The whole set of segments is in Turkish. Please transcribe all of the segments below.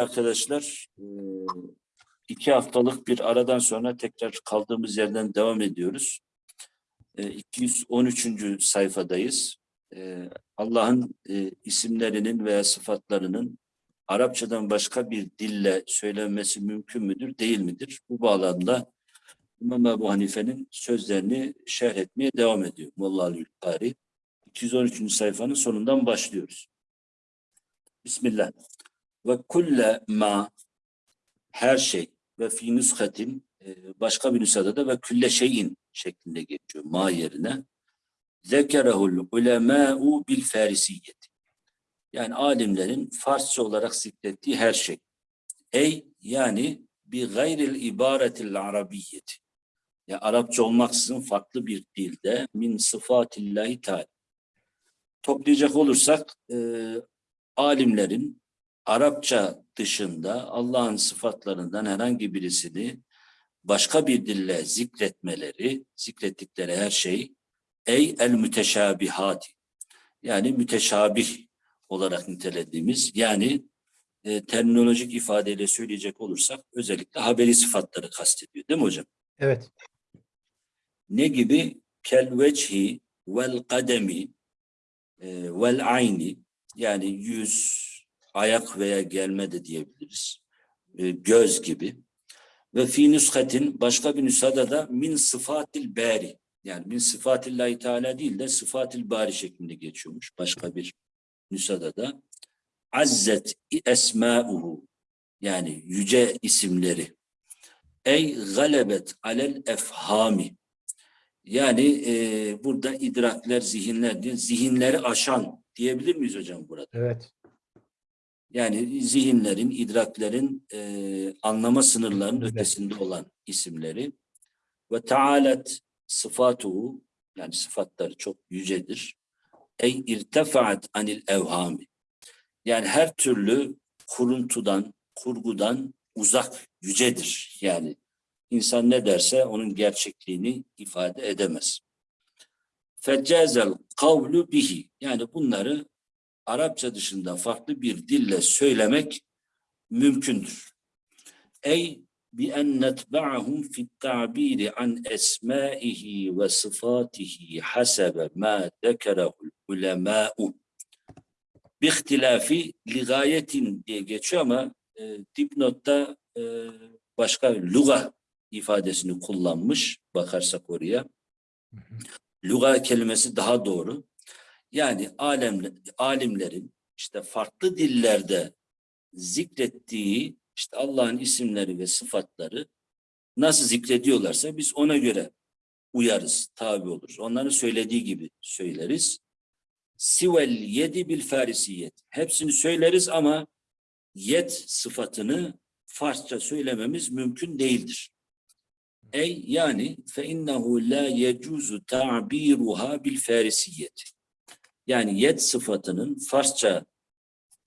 arkadaşlar e, iki haftalık bir aradan sonra tekrar kaldığımız yerden devam ediyoruz. E, 213. sayfadayız. E, Allah'ın e, isimlerinin veya sıfatlarının Arapçadan başka bir dille söylenmesi mümkün müdür, değil midir? Bu bağlamda İmam Ebu Hanife'nin sözlerini şerh etmeye devam ediyor. Molla Ali Ülkari. 213. sayfanın sonundan başlıyoruz. Bismillah. Ve kulle ma her şey ve fi nüshatin e, başka bir nüshada da ve külle şeyin şeklinde geçiyor ma yerine. Zekerehul ulemâ'u bil farisiyyeti. Yani alimlerin Farsça olarak zikrettiği her şey. Ey yani bi gayril ibaretil arabiyyeti. Ya Arapça olmaksızın farklı bir dilde min sıfatillahi teala. Toplayacak olursak e, alimlerin Arapça dışında Allah'ın sıfatlarından herhangi birisini başka bir dille zikretmeleri, zikrettikleri her şey ey el müteşabihati yani müteşabih olarak nitelediğimiz yani e, terminolojik ifadeyle söyleyecek olursak özellikle haberi sıfatları kastediyor değil mi hocam? Evet. Ne gibi? Kel vechi vel kademi e, vel ayni yani yüz, ayak veya gelme de diyebiliriz. E, göz gibi. Ve fi nüshatin başka bir nüshada da min sıfatil bari yani min sıfatillahi teala değil de sıfatil bari şeklinde geçiyormuş başka bir nüshada da. Azzet esmauhu yani yüce isimleri. Ey galebet alel efhami yani e, burada idrakler, zihinler zihinleri aşan diyebilir miyiz hocam burada? Evet. Yani zihinlerin, idraklerin e, anlama sınırlarının Evet. ötesinde olan isimleri. Ve taalet sıfatuhu yani sıfatları çok yücedir. Ey irtefaat anil evhami. Yani her türlü kuruntudan, kurgudan uzak, yücedir. Yani insan ne derse onun gerçekliğini ifade edemez. Feccazel kavlu bihi. Yani bunları Arapça dışında farklı bir dille söylemek mümkündür. Ey bi en netba'ahum fi ta'biri an esmaihi ve sıfatihi hasebe ma dekerehul ulemâ'u bi ihtilafi ligayetin diye geçiyor ama e, dipnotta e, başka luga ifadesini kullanmış bakarsak oraya. Luga kelimesi daha doğru. Yani alem, alimlerin işte farklı dillerde zikrettiği işte Allah'ın isimleri ve sıfatları nasıl zikrediyorlarsa biz ona göre uyarız, tabi oluruz. Onların söylediği gibi söyleriz. Sivel yedi bil farisiyet. Hepsini söyleriz ama yet sıfatını Farsça söylememiz mümkün değildir. Ey yani fe innehu la yecuzu ta'biruha bil farisiyeti. Yani yet sıfatının Farsça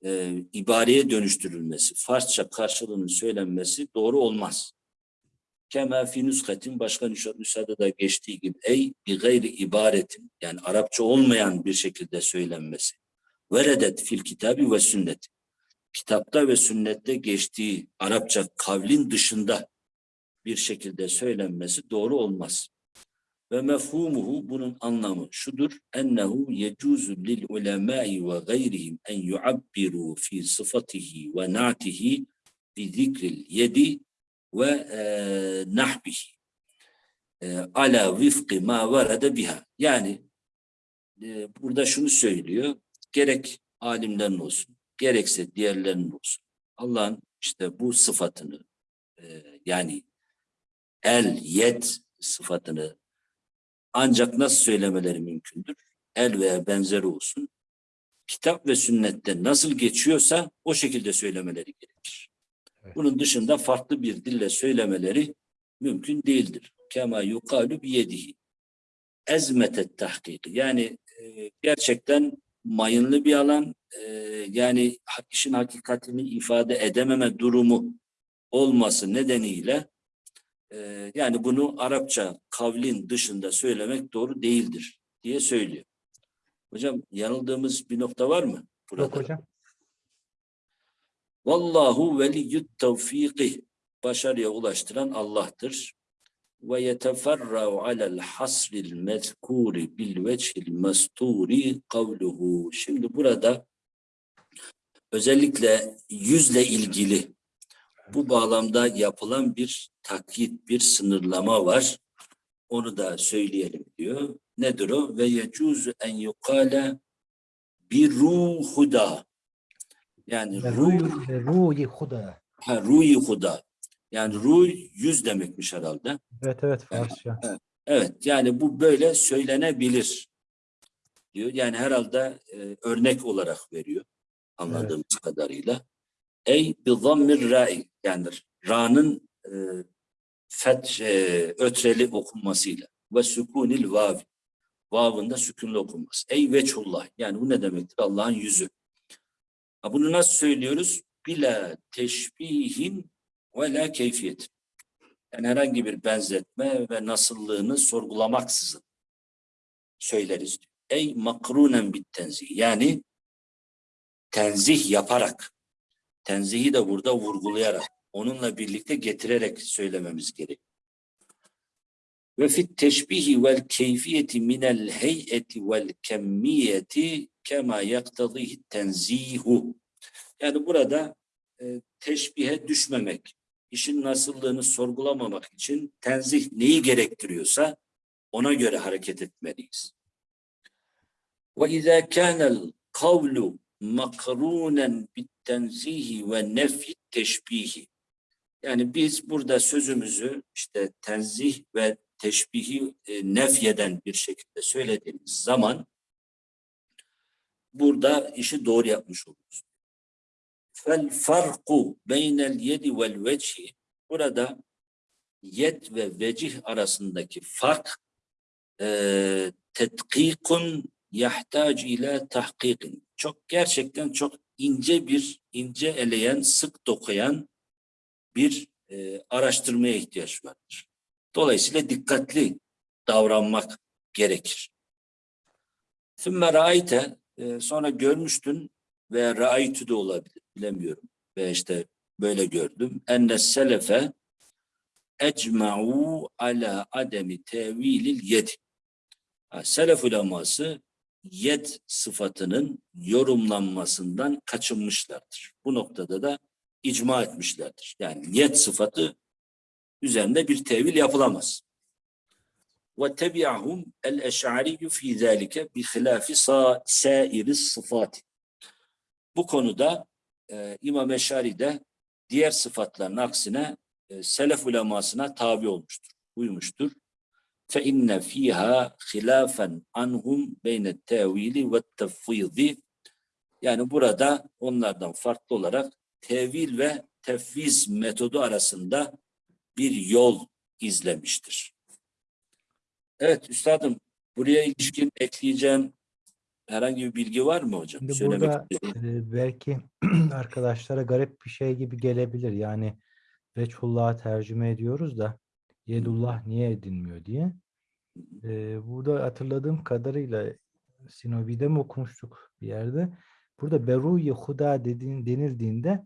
e, ibareye dönüştürülmesi, Farsça karşılığının söylenmesi doğru olmaz. Kema fi nüskatin başka nüsha- nüshada da geçtiği gibi ey bi gayri ibaretin yani Arapça olmayan bir şekilde söylenmesi. Veredet fil kitabi ve sünnet. Kitapta ve sünnette geçtiği Arapça kavlin dışında bir şekilde söylenmesi doğru olmaz. Ve mefhumuhu bunun anlamı şudur. Ennehu yecuzu lil ulemai ve gayrihim en yuabbiru fi sıfatihi ve na'tihi bi zikril yedi ve e, nahbihi e, ala vifki ma varada biha. Yani e, burada şunu söylüyor. Gerek alimlerin olsun, gerekse diğerlerinin olsun. Allah'ın işte bu sıfatını e, yani el, yet sıfatını ancak nasıl söylemeleri mümkündür? El veya benzeri olsun. Kitap ve sünnette nasıl geçiyorsa o şekilde söylemeleri gerekir. Bunun dışında farklı bir dille söylemeleri mümkün değildir. Kema yukalu biyedihi. Ezmetet tahkiki. Yani e, gerçekten mayınlı bir alan, e, yani işin hakikatini ifade edememe durumu olması nedeniyle ee, yani bunu Arapça kavlin dışında söylemek doğru değildir diye söylüyor. Hocam yanıldığımız bir nokta var mı? Burada? Yok hocam. Vallahu veliyyut tevfiki. Başarıya ulaştıran Allah'tır. Ve yeteferra'u alel hasril mezkuri bil vechil mesturi kavluhu. Şimdi burada özellikle yüzle ilgili bu bağlamda yapılan bir takyit, bir sınırlama var. Onu da söyleyelim diyor. Nedir o? Ve yecuzu en yukale bir ruhuda. Yani ruh, Ruhi, huda. ha, ruhi huda. Yani ruh yüz demekmiş herhalde. Evet evet Farsça. Evet yani bu böyle söylenebilir diyor. Yani herhalde e, örnek olarak veriyor anladığımız kadarıyla. Ey bi zammir ra'i yani ra'nın e, fet e, ötreli okunmasıyla ve sükunil vav vavın da sükunlu okunması. Ey veçhullah yani bu ne demektir? Allah'ın yüzü. Ha, bunu nasıl söylüyoruz? Bila teşbihin ve la keyfiyet. Yani herhangi bir benzetme ve nasıllığını sorgulamaksızın söyleriz. Ey makrunen bit tenzih. Yani tenzih yaparak, tenzihi de burada vurgulayarak, onunla birlikte getirerek söylememiz gerek. Ve fit teşbihi vel keyfiyeti minel heyeti vel kemmiyeti kema yaktadihi tenzihu. Yani burada e, teşbihe düşmemek, işin nasıllığını sorgulamamak için tenzih neyi gerektiriyorsa ona göre hareket etmeliyiz. Ve izâ kânel kavlu makrûnen bittenzihi ve nefyi teşbihi. Yani biz burada sözümüzü işte tenzih ve teşbihi e, nefyeden bir şekilde söylediğimiz zaman burada işi doğru yapmış oluruz. Fel farku beynel yedi vel vecihi burada yed ve vecih arasındaki fark e, tetkikun yahtac ile tahkikin. Çok gerçekten çok ince bir ince eleyen, sık dokuyan bir e, araştırmaya ihtiyaç vardır. Dolayısıyla dikkatli davranmak gerekir. Sümme raayte e, sonra görmüştün veya raaytü de olabilir bilemiyorum. Ve işte böyle gördüm. Enne selefe ecma'u ala ademi tevilil yed. Ha, Selef uleması yed sıfatının yorumlanmasından kaçınmışlardır. Bu noktada da icma etmişlerdir. Yani yed sıfatı üzerinde bir tevil yapılamaz. Ve tebi'ahum el-eş'ariyyu fî zâlike bi hilâfi sâiri sıfat. Bu konuda e, İmam Eş'ari de diğer sıfatların aksine e, selef ulemasına tabi olmuştur, uymuştur. İnne fiha hilafen anhum tevili ve tefvidi. Yani burada onlardan farklı olarak tevil ve tefviz metodu arasında bir yol izlemiştir. Evet üstadım buraya ilişkin ekleyeceğim herhangi bir bilgi var mı hocam? Şimdi Söylemek burada e, belki arkadaşlara garip bir şey gibi gelebilir. Yani Veçhullah'ı tercüme ediyoruz da Yedullah niye edinmiyor diye. E, burada hatırladığım kadarıyla Sinobi'de mi okumuştuk bir yerde. Burada Beruyi Huda dediğin, denildiğinde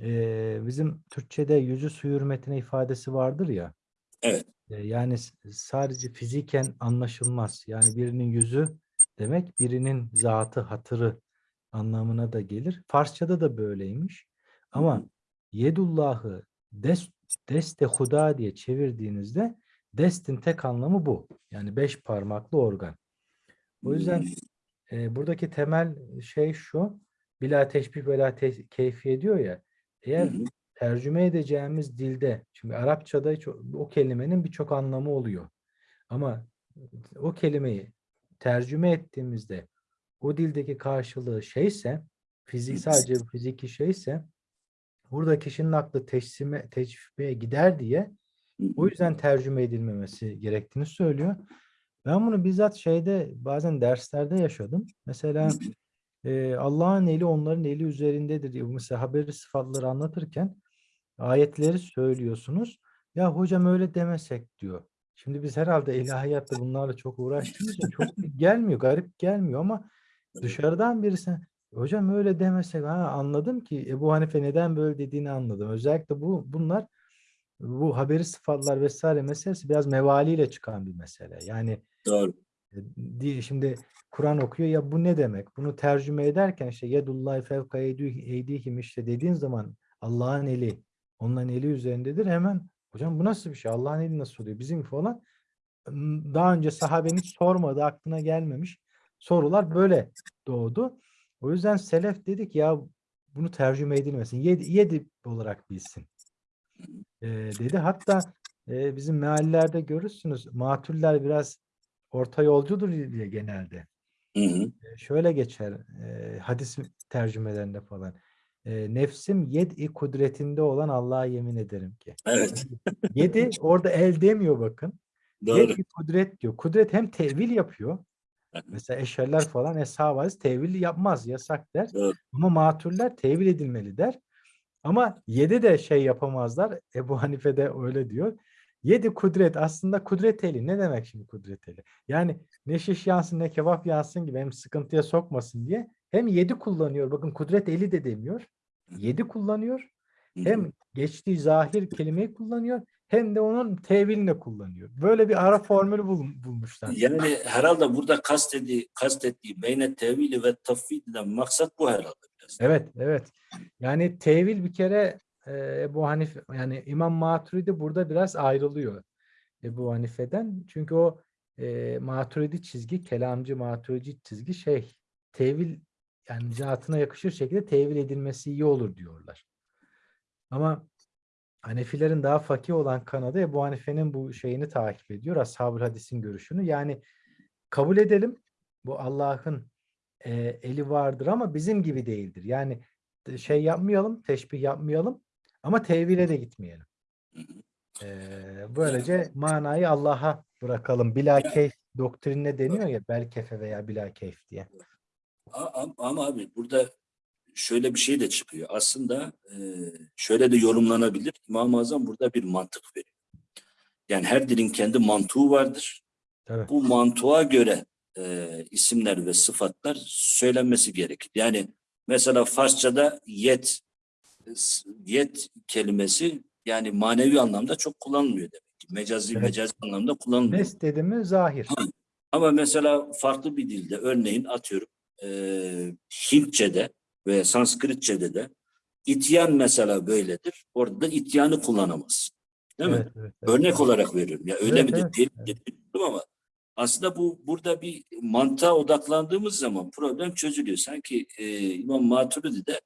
e, bizim Türkçe'de yüzü su hürmetine ifadesi vardır ya. Evet. E, yani sadece fiziken anlaşılmaz. Yani birinin yüzü demek birinin zatı, hatırı anlamına da gelir. Farsçada da böyleymiş. Ama Yedullah'ı des, deste huda diye çevirdiğinizde destin tek anlamı bu. Yani beş parmaklı organ. O yüzden e, buradaki temel şey şu. Bila teşbih ve la te- keyfiye diyor ya. Eğer Hı hı. tercüme edeceğimiz dilde, şimdi Arapçada hiç o o kelimenin birçok anlamı oluyor. Ama o kelimeyi tercüme ettiğimizde o dildeki karşılığı şeyse, fizik sadece fiziki şeyse burada kişinin aklı teşsime, teşbiheye gider diye o yüzden tercüme edilmemesi gerektiğini söylüyor. Ben bunu bizzat şeyde bazen derslerde yaşadım. Mesela e, Allah'ın eli onların eli üzerindedir diye mesela haberi sıfatları anlatırken ayetleri söylüyorsunuz. Ya hocam öyle demesek diyor. Şimdi biz herhalde ilahiyatta bunlarla çok uğraştığımız için çok gelmiyor, garip gelmiyor ama dışarıdan birisi Hocam öyle demesek ha anladım ki Ebu Hanife neden böyle dediğini anladım. Özellikle bu bunlar bu haberi sıfatlar vesaire meselesi biraz mevaliyle çıkan bir mesele. Yani Doğru. e, diye şimdi Kur'an okuyor ya bu ne demek? Bunu tercüme ederken işte yedullahi fevka eydih- eydihim işte dediğin zaman Allah'ın eli onların eli üzerindedir. Hemen hocam bu nasıl bir şey? Allah'ın eli nasıl oluyor? Bizim falan daha önce sahabenin hiç sormadığı aklına gelmemiş sorular böyle doğdu. O yüzden selef dedik ya bunu tercüme edilmesin. Yedi, yedi olarak bilsin. Ee, dedi. Hatta e, bizim meallerde görürsünüz matüller biraz orta yolcudur diye genelde. Hı hı. E, şöyle geçer e, hadis tercümelerinde falan. E, nefsim yed-i kudretinde olan Allah'a yemin ederim ki. Evet. Yedi orada el demiyor bakın. Doğru. Yed-i kudret diyor. Kudret hem tevil yapıyor. Mesela eşerler falan eshab hadis tevil yapmaz yasak der. Doğru. Ama matürler tevil edilmeli der. Ama yedi de şey yapamazlar. Ebu Hanife de öyle diyor. Yedi kudret aslında kudret eli. Ne demek şimdi kudret eli? Yani ne şiş yansın ne kebap yansın gibi hem sıkıntıya sokmasın diye hem yedi kullanıyor. Bakın kudret eli de demiyor. Yedi kullanıyor. Hem geçtiği zahir kelimeyi kullanıyor hem de onun tevilini kullanıyor. Böyle bir ara formülü bul- bulmuşlar. Yani herhalde burada kastedi, kastettiği beyne tevili ve tafvidden maksat bu herhalde biraz. Evet, evet. Yani tevil bir kere e, Ebu Hanife yani İmam Maturidi burada biraz ayrılıyor Ebu Hanife'den. Çünkü o e, Maturidi çizgi, kelamcı Maturidi çizgi şey tevil yani zatına yakışır şekilde tevil edilmesi iyi olur diyorlar. Ama Hanefilerin daha fakih olan kanadı Ebu Hanife'nin bu şeyini takip ediyor. Ashab-ı hadisin görüşünü. Yani kabul edelim bu Allah'ın e, eli vardır ama bizim gibi değildir. Yani şey yapmayalım, teşbih yapmayalım ama tevhile de gitmeyelim. E, böylece manayı Allah'a bırakalım. Bila keyf doktrinine deniyor ya belkefe veya bila keyf diye. Ama abi burada şöyle bir şey de çıkıyor. Aslında e, şöyle de yorumlanabilir. İmam-ı Azam burada bir mantık veriyor. Yani her dilin kendi mantığı vardır. Tabii. Bu mantığa göre e, isimler ve sıfatlar söylenmesi gerekir. Yani mesela Farsçada yet s- yet kelimesi yani manevi anlamda çok kullanılmıyor demek ki. Mecazi Evet. mecazi anlamda kullanılmıyor. Nes dedi mi zahir. Ama mesela farklı bir dilde örneğin atıyorum eee Hintçe'de ve Sanskritçe'de de ityan mesela böyledir. Orada da ityanı kullanamaz. Değil mi? Evet, evet, evet. Örnek olarak veriyorum. Ya öyle Evet, mi evet, değil evet. ama aslında bu burada bir mantığa odaklandığımız zaman problem çözülüyor. Sanki eee İmam Maturidi de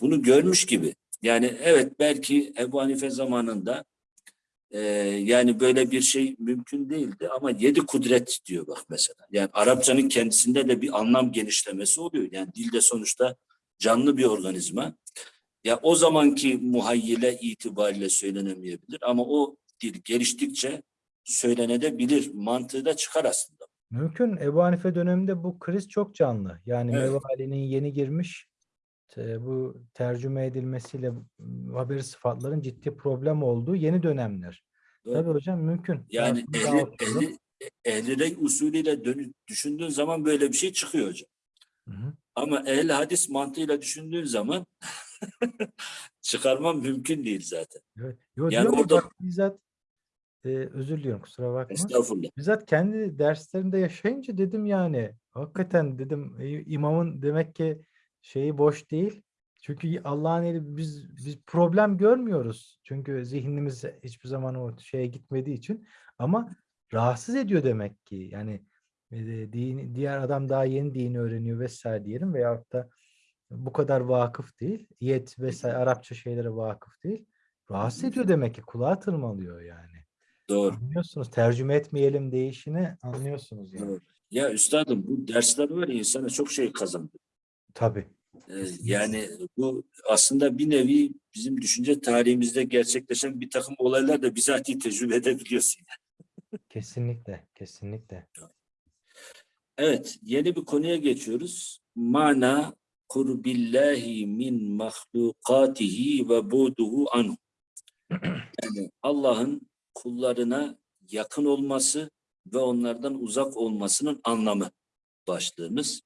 bunu görmüş gibi. Yani evet belki Ebu Hanife zamanında ee, yani böyle bir şey mümkün değildi ama yedi kudret diyor bak mesela. Yani Arapçanın kendisinde de bir anlam genişlemesi oluyor. Yani dilde sonuçta canlı bir organizma. Ya o zamanki muhayyile itibariyle söylenemeyebilir ama o dil geliştikçe söylenebilir. Mantığı da çıkar aslında. Mümkün. Ebu Hanife döneminde bu kriz çok canlı. Yani Evet. Mevali'nin yeni girmiş te- bu tercüme edilmesiyle haberi sıfatların ciddi problem olduğu yeni dönemler. Doğru. Tabii hocam mümkün. Yani ehli, ehli, ehli rey usulüyle dönü- düşündüğün zaman böyle bir şey çıkıyor hocam. Hı hı. Ama ehli hadis mantığıyla düşündüğün zaman çıkarman mümkün değil zaten. Evet. Yo, Yani orada- bak bizzat e, özür diliyorum kusura bakma. Estağfurullah. Bizzat kendi derslerimde yaşayınca dedim yani hakikaten dedim e, imamın demek ki şeyi boş değil. Çünkü Allah'ın eli biz biz problem görmüyoruz. Çünkü zihnimiz hiçbir zaman o şeye gitmediği için ama rahatsız ediyor demek ki. Yani e, dini, diğer adam daha yeni dini öğreniyor vesaire diyelim veyahut da bu kadar vakıf değil. Yet vesaire Arapça şeylere vakıf değil. Rahatsız ediyor demek ki. Kulağa tırmalıyor yani. Doğru. Anlıyorsunuz. Tercüme etmeyelim değişini anlıyorsunuz yani. doğru. Ya üstadım bu dersler var ya insana çok şey kazandı. Tabii. Ee, yani bu aslında bir nevi bizim düşünce tarihimizde gerçekleşen bir takım olaylar da bizatihi tecrübe edebiliyorsun. Kesinlikle. Kesinlikle. Evet, yeni bir konuya geçiyoruz. Mana kurbillahi min mahlukatihi ve buduhu anhu. Yani Allah'ın kullarına yakın olması ve onlardan uzak olmasının anlamı başlığımız.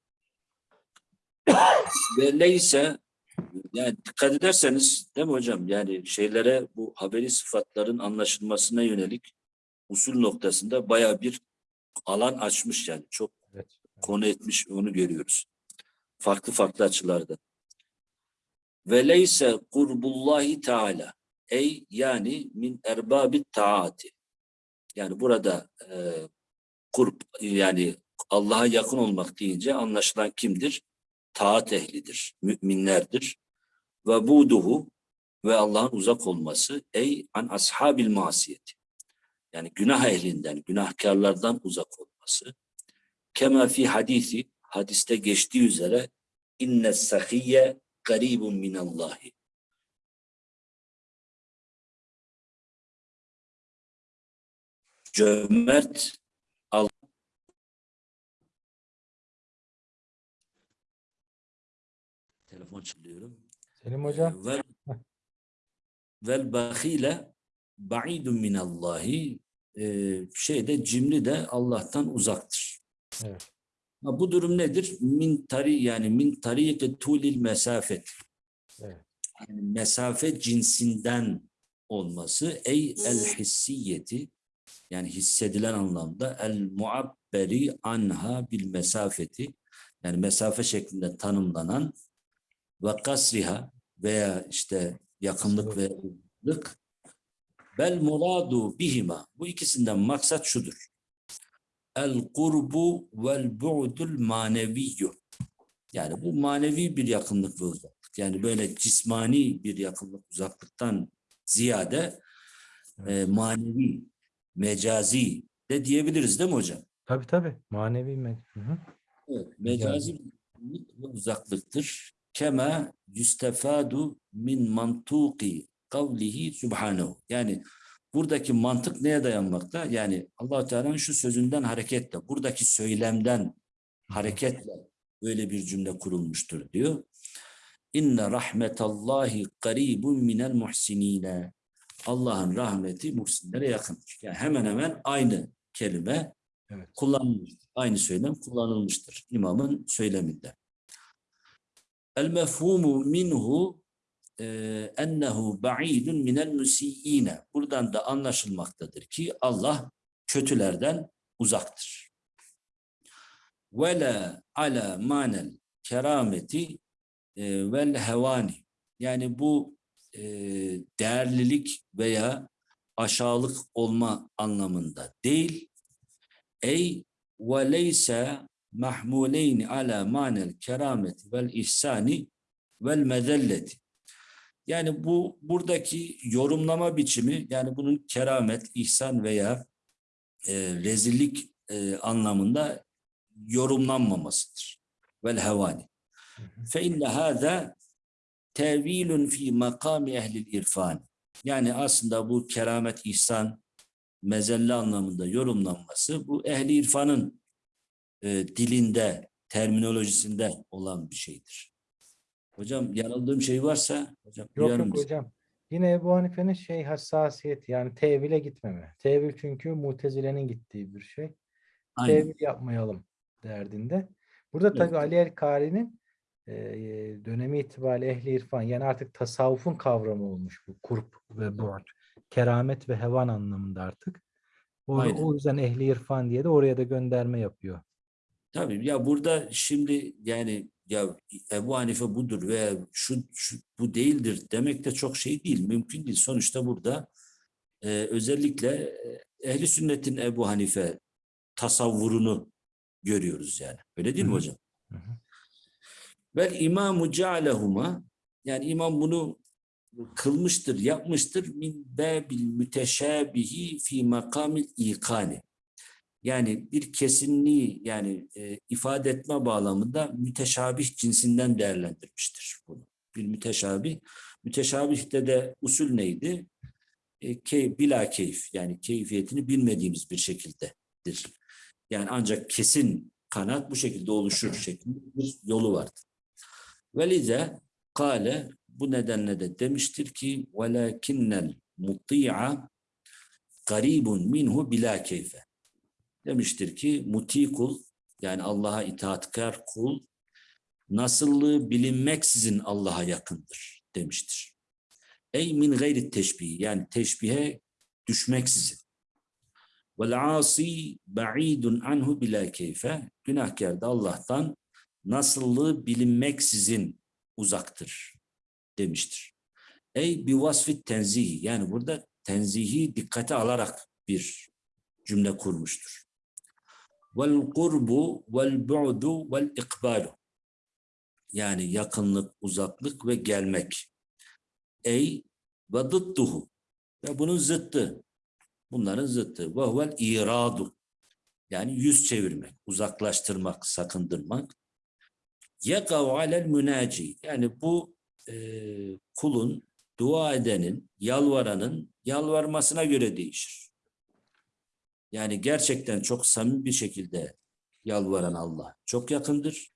Ve neyse yani dikkat ederseniz değil mi hocam? Yani şeylere bu haberi sıfatların anlaşılmasına yönelik usul noktasında baya bir alan açmış yani. Çok. Konu etmiş onu görüyoruz. Farklı farklı açılarda. Ve leyse kurbullahi teala ey yani min erbabit taati. Yani burada e, kurb yani Allah'a yakın olmak deyince anlaşılan kimdir? Taat ehlidir, müminlerdir. Ve buduhu ve Allah'ın uzak olması ey an ashabil masiyeti. Yani günah ehlinden, günahkarlardan uzak olması. Kema fi hadisi, hadiste geçtiği üzere inne sahiye garibun minallahi. Cömert Allah telefon çalıyorum. Selim hocam. Vel, vel bahile ba'idun minallahi e, şeyde cimri de Allah'tan uzaktır. Evet. Ha, bu durum nedir? Min tari yani min tariki tulil mesafet. Evet. Yani mesafe cinsinden olması ey el hissiyeti yani hissedilen anlamda el muabberi anha bil mesafeti yani mesafe şeklinde tanımlanan ve kasriha veya işte yakınlık ve uzaklık bel muradu bihima bu ikisinden maksat şudur. El kurbu vel bu'dul maneviyyu yani bu manevi bir yakınlık ve uzaklık. Yani böyle cismani bir yakınlık uzaklıktan ziyade e, manevi, mecazi de diyebiliriz değil mi hocam? Tabii tabii. Manevi me- Hı hı. Evet, mecazi ve uzaklıktır. Kema yüstefadu min mantuki kavlihi subhanehu. Yani buradaki mantık neye dayanmakta? Yani allah Teala'nın şu sözünden hareketle, buradaki söylemden hareketle böyle bir cümle kurulmuştur diyor. İnne rahmetallahi qaribun minel muhsinine. Allah'ın rahmeti muhsinlere yakındır. Yani hemen hemen aynı kelime Evet. kullanılmıştır. Aynı söylem kullanılmıştır imamın söyleminde. El mefhumu minhu ennehu ba'idun minel musiyyine. Buradan da anlaşılmaktadır ki Allah kötülerden uzaktır. Ve la ala manel kerameti e, vel hevani. Yani bu e, değerlilik veya aşağılık olma anlamında değil. Ey ve leyse mahmuleyni ala manel kerameti vel ihsani vel mezelleti. Yani bu buradaki yorumlama biçimi yani bunun keramet, ihsan veya e, rezillik e, anlamında yorumlanmamasıdır. Vel hevani. Fe inne hâzâ tevilun fi makami ehlil irfan. Yani aslında bu keramet, ihsan, mezelle anlamında yorumlanması bu ehli irfanın e, dilinde, terminolojisinde olan bir şeydir. Hocam yanıldığım şey varsa hocam Yok yok bizi. hocam. Yine Ebu Hanife'nin şey hassasiyeti yani tevile gitmeme. Tevil çünkü Mutezile'nin gittiği bir şey. Aynen. Tevil yapmayalım derdinde. Burada Evet. tabii Ali el-Kari'nin e, dönemi itibariyle ehli irfan yani artık tasavvufun kavramı olmuş bu kurp ve bu'd. Keramet ve hevan anlamında artık. O, Aynen. o yüzden ehli irfan diye de oraya da gönderme yapıyor. Tabii ya burada şimdi yani ya Ebu Hanife budur veya şu, şu bu değildir demek de çok şey değil. Mümkün değil. Sonuçta burada e, özellikle e, ehli sünnetin Ebu Hanife tasavvurunu görüyoruz yani. Öyle değil mi Hı hı. hocam? Hı hı. Vel imamu cealehuma yani imam bunu kılmıştır, yapmıştır min babil müteşabihi fi makamil ikani. Yani bir kesinliği yani e, ifade etme bağlamında müteşabih cinsinden değerlendirmiştir bunu. Bir müteşabih. Müteşabihte de usul neydi? E, key, bila keyif yani keyfiyetini bilmediğimiz bir şekildedir. Yani ancak kesin kanat bu şekilde oluşur şeklinde bir yolu vardır. Velize kale bu nedenle de demiştir ki velakinnel muti'a garibun minhu bila keyfe. Demiştir ki muti kul yani Allah'a itaatkar kul nasıllığı bilinmeksizin Allah'a yakındır demiştir. Ey min gayri teşbih yani teşbihe düşmeksizin. Vel asi ba'idun anhu bila keyfe. Günahkar da Allah'tan nasıllığı bilinmeksizin uzaktır demiştir. Ey bi vasfi tenzihi yani burada tenzihi dikkate alarak bir cümle kurmuştur. Vel kurbu vel bu'du vel ikbalu yani yakınlık, uzaklık ve gelmek. Ey ve ve bunun zıttı. Bunların zıttı. Ve huvel iradu. Yani yüz çevirmek, uzaklaştırmak, sakındırmak. Yekav alel münaci. Yani bu e, kulun, dua edenin, yalvaranın yalvarmasına göre değişir. Yani gerçekten çok samimi bir şekilde yalvaran Allah çok yakındır.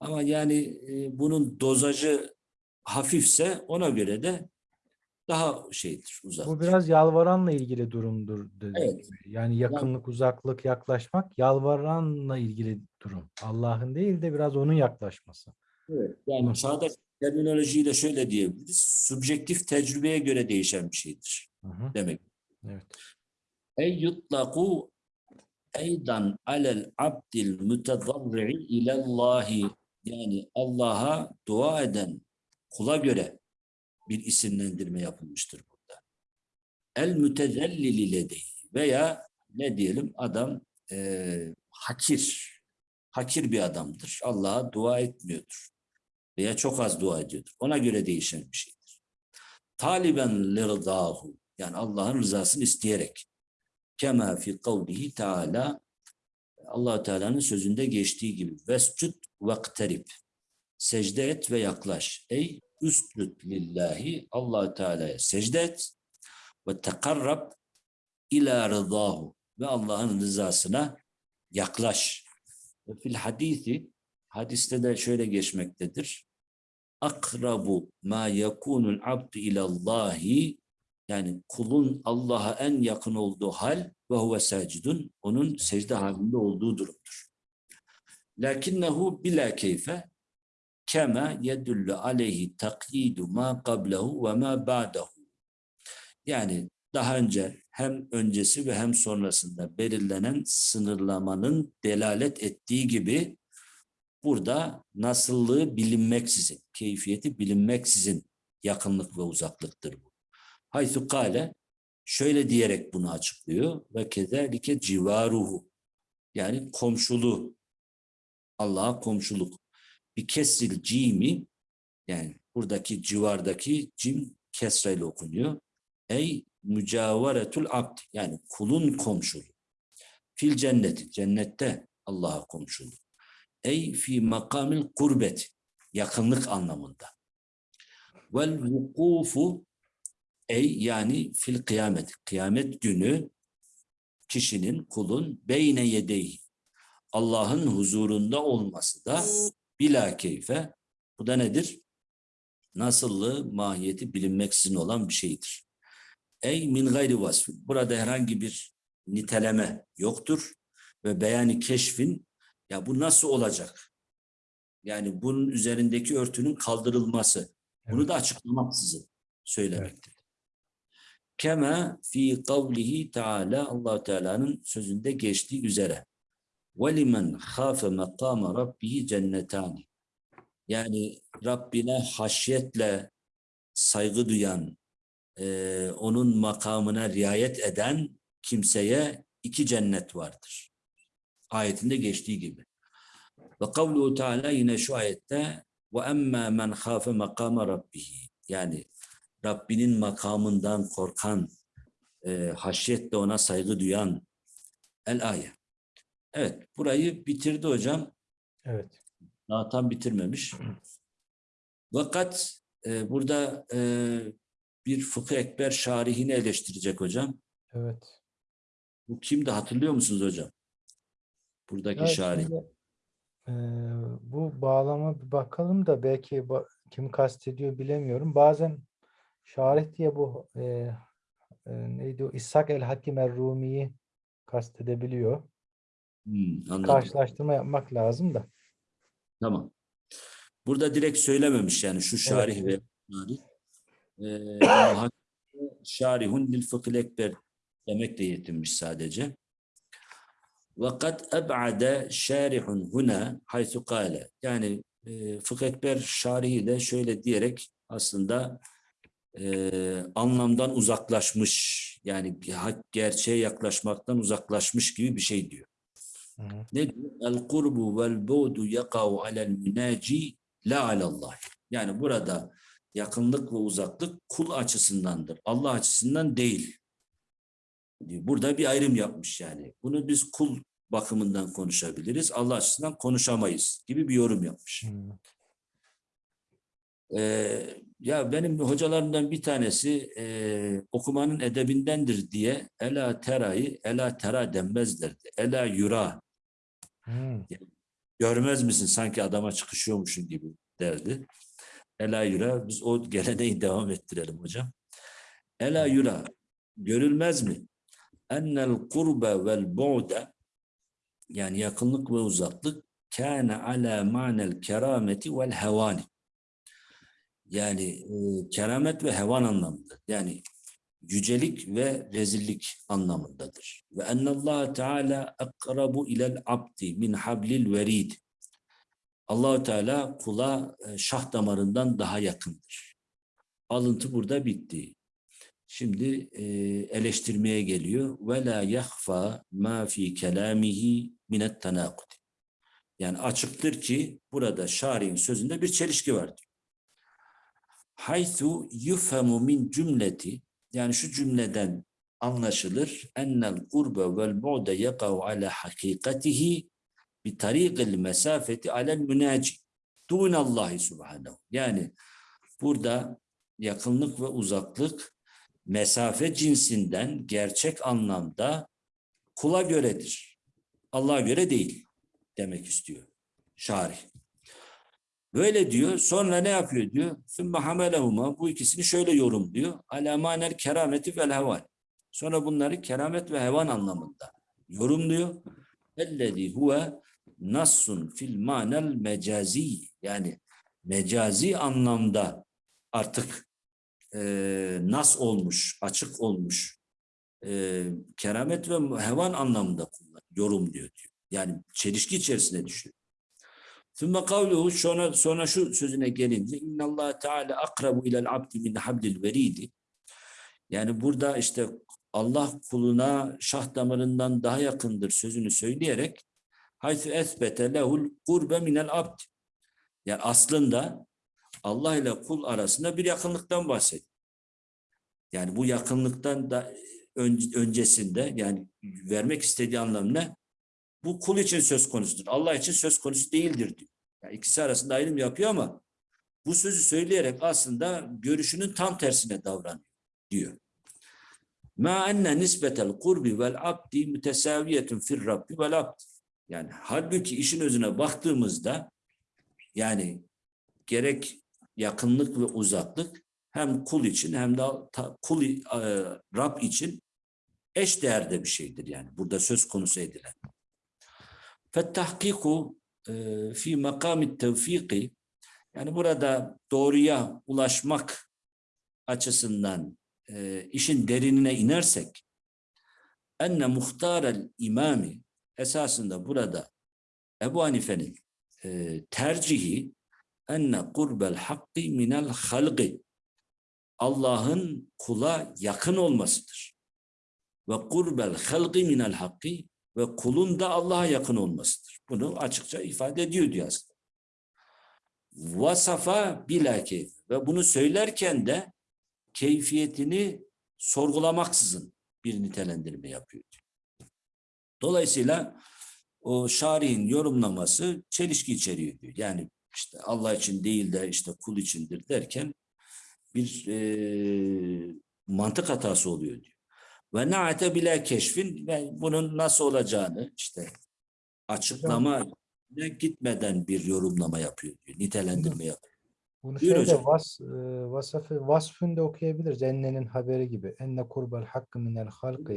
Ama yani e, bunun dozajı hafifse ona göre de daha şeydir, uzak. Bu biraz yalvaranla ilgili durumdur. dediğim Evet. Yani yakınlık, uzaklık, yaklaşmak yalvaranla ilgili durum. Allah'ın değil de biraz onun yaklaşması. Evet, yani çağdaş terminolojiyle şöyle diyebiliriz. Subjektif tecrübeye göre değişen bir şeydir Hı hı, demek. Evet. Ey yutlaku eydan alel abdil mütedarri'i ilallahi yani Allah'a dua eden kula göre bir isimlendirme yapılmıştır burada. El mütezellili ledeyi veya ne diyelim adam eee, hakir, hakir bir adamdır. Allah'a dua etmiyordur veya çok az dua ediyordur. Ona göre değişen bir şeydir. Taliben lirdahu yani Allah'ın rızasını isteyerek kema fi kavlihi teala allah Teala'nın sözünde geçtiği gibi vescud vakterib secde et ve yaklaş. Ey üscud lillahi allah Teala'ya secde et ve tekarrab ila rıdahu ve Allah'ın rızasına yaklaş. Ve fil hadisi hadiste de şöyle geçmektedir. Akrabu ma yekunul abdu ilallahi yani kulun Allah'a en yakın olduğu hal ve huve sacidun onun secde halinde olduğu durumdur. Lakinnehu bila keyfe kema yedullu aleyhi takyidu ma qablehu ve ma ba'dahu. Yani daha önce hem öncesi ve hem sonrasında belirlenen sınırlamanın delalet ettiği gibi burada nasıllığı bilinmeksizin, keyfiyeti bilinmeksizin yakınlık ve uzaklıktır bu. Haythu kale şöyle diyerek bunu açıklıyor ve kezalike civaruhu yani komşuluğu Allah'a komşuluk bir kesril cimi yani buradaki civardaki cim kesreyle okunuyor. Ey mücavaretul abd yani kulun komşuluğu. Fil cenneti cennette Allah'a komşuluk. Ey fi makamil kurbet yakınlık anlamında. Vel vukufu Ey yani fil kıyamet. Kıyamet günü kişinin, kulun beyne yedeyi. Allah'ın huzurunda olması da bila keyfe. Bu da nedir? Nasıllığı, mahiyeti bilinmeksizin olan bir şeydir. Ey min gayri vasfi. Burada herhangi bir niteleme yoktur. Ve beyani keşfin ya bu nasıl olacak? Yani bunun üzerindeki örtünün kaldırılması. Bunu Evet. da açıklamaksızın söylemektedir. Kema fi kavlihi Teala Allah Teala'nın sözünde geçtiği üzere. Ve limen khafe makama rabbihi cennetani. Yani Rabbine haşyetle saygı duyan, eee, onun makamına riayet eden kimseye iki cennet vardır. Ayetinde geçtiği gibi. Ve kavluhu Teala yine şu ayette ve emmâ men khâfe makama rabbihi. Yani Rabbinin makamından korkan, e, haşyetle ona saygı duyan el ayet. Evet, burayı bitirdi hocam. Evet. Daha tam bitirmemiş. Fakat e, burada e, bir fıkıh ekber şarihini eleştirecek hocam. Evet. Bu kimdi hatırlıyor musunuz hocam? Buradaki Ya şarih. şimdi, eee, bu bağlama bir bakalım da belki ba- kim kastediyor bilemiyorum. Bazen Şarih diye bu e, e, neydi o? İshak el-Hakim el-Rumi'yi kastedebiliyor. Hmm. Karşılaştırma yapmak lazım da. Tamam. Burada direkt söylememiş yani şu şarih evet. ve şarih. Ee, şarihun lil fıkhil ekber demekle yetinmiş sadece. Vakat eb'ade şarihun huna haythu kale. Yani e, fıkh ekber şarihi de şöyle diyerek aslında e, anlamdan uzaklaşmış yani gerçeğe yaklaşmaktan uzaklaşmış gibi bir şey diyor. Hı hı. Ne diyor? El kurbu vel bu'du yakau alel münaci la alallah. Yani burada yakınlık ve uzaklık kul açısındandır. Allah açısından değil. diyor. Burada bir ayrım yapmış yani. Bunu biz kul bakımından konuşabiliriz. Allah açısından konuşamayız gibi bir yorum yapmış. Hı. Ee, ya benim hocalarımdan bir tanesi e, okumanın edebindendir diye ela terayı ela tera denmez derdi. Ela yura Hı. görmez misin sanki adama çıkışıyormuşsun gibi derdi. Ela yura biz o geleneği devam ettirelim hocam. Ela yura görülmez mi? Ennel kurbe vel bu'da yani yakınlık ve uzaklık kâne ala ma'nel kerameti vel hevani yani e, keramet ve hevan anlamında. Yani yücelik ve rezillik anlamındadır. Ve ennallâhe teâlâ akrabu ilel abdi min hablil verid. Allahu Teala kula şah damarından daha yakındır. Alıntı burada bitti. Şimdi e, eleştirmeye geliyor. Ve la yahfa ma fi kelamihi minet tenakut. Yani açıktır ki burada şari'in sözünde bir çelişki vardır. Haythu yufhamu min cümleti yani şu cümleden anlaşılır ennel kurbe vel bu'de yakav ala hakikatihi bi tariqil mesafeti alel münaci dunallahi subhanahu. Yani burada yakınlık ve uzaklık mesafe cinsinden gerçek anlamda kula göredir. Allah'a göre değil demek istiyor şarih. Böyle diyor. Sonra ne yapıyor diyor. Sümme hamelehuma. Bu ikisini şöyle yorumluyor. Alamaner kerameti vel heval. Sonra bunları keramet ve hevan anlamında yorumluyor. Ellezî huve nassun fil manel mecazi. Yani mecazi anlamda artık e, nas olmuş, açık olmuş. E, keramet ve hevan anlamında yorumluyor diyor. Yani çelişki içerisine düşüyor. Sümme kavluhu sonra, sonra şu sözüne gelince innallah teala akrabu ilel abdi min hablil veridi yani burada işte Allah kuluna şah damarından daha yakındır sözünü söyleyerek haythu esbete lehul kurbe minel abd yani aslında Allah ile kul arasında bir yakınlıktan bahsediyor. Yani bu yakınlıktan da ön- öncesinde yani vermek istediği anlam ne? Bu kul için söz konusudur. Allah için söz konusu değildir diyor. Yani ikisi arasında ayrım yapıyor ama bu sözü söyleyerek aslında görüşünün tam tersine davranıyor diyor. Ma enne nisbetel kurbi vel abdi mütesaviyetun fir rabbi vel abd. Yani halbuki işin özüne baktığımızda yani gerek yakınlık ve uzaklık hem kul için hem de kul e, Rab için eş değerde bir şeydir yani burada söz konusu edilen. E, fi makamit tevfiki yani burada doğruya ulaşmak açısından e, işin derinine inersek enne muhtarel imami esasında burada Ebu Hanife'nin e, tercihi enne kurbel hakkı minel halqi Allah'ın kula yakın olmasıdır. Ve kurbel halqi minel hakkı ve kulun da Allah'a yakın olmasıdır. Bunu açıkça ifade ediyor diyor. Vasafa bila keyf. Ve bunu söylerken de keyfiyetini sorgulamaksızın bir nitelendirme yapıyor. Dolayısıyla o şarihin yorumlaması çelişki içeriyor diyor. Yani işte Allah için değil de işte kul içindir derken bir e, mantık hatası oluyor diyor. Ve naate bile keşfin ve bunun nasıl olacağını işte açıklama gitmeden bir yorumlama yapıyor diyor. Nitelendirme yapıyor. Bunu Buyur şöyle hocam. vas, e, vasfı, vasfını da okuyabiliriz. Ennenin haberi gibi. Enne kurbel hakkı minel halkı